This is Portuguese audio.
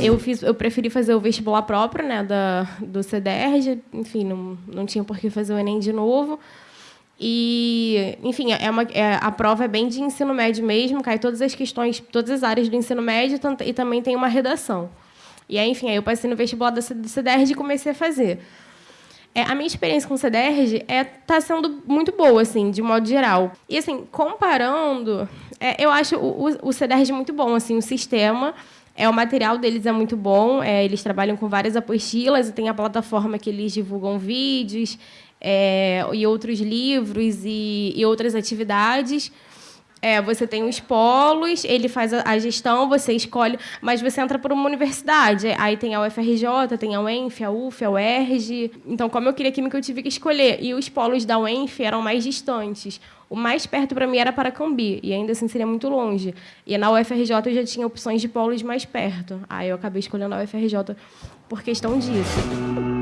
É, eu, fiz, eu preferi fazer o vestibular próprio, né, da, do CDR, enfim, não, não tinha por que fazer o Enem de novo. E, enfim, é uma, é, a prova é bem de ensino médio mesmo, cai todas as questões, todas as áreas do ensino médio e também tem uma redação. E aí, enfim, aí eu passei no vestibular do CDR e comecei a fazer. É, a minha experiência com o CDRG é tá sendo muito boa, assim, de modo geral. E assim, comparando, é, eu acho o, o, CDRG muito bom, assim, o sistema. É, o material deles é muito bom, é, eles trabalham com várias apostilas tem a plataforma que eles divulgam vídeos é, e outros livros e, e outras atividades. É, você tem os polos, ele faz a, a, gestão, você escolhe, mas você entra por uma universidade. Aí tem a UFRJ, tem a UENF, a UF, a UERJ. Então, como eu queria química, eu tive que escolher. E os polos da UENF eram mais distantes. O mais perto para mim era Paracambi, e ainda assim seria muito longe. E na UFRJ eu já tinha opções de polos mais perto. Aí eu acabei escolhendo a UFRJ por questão disso.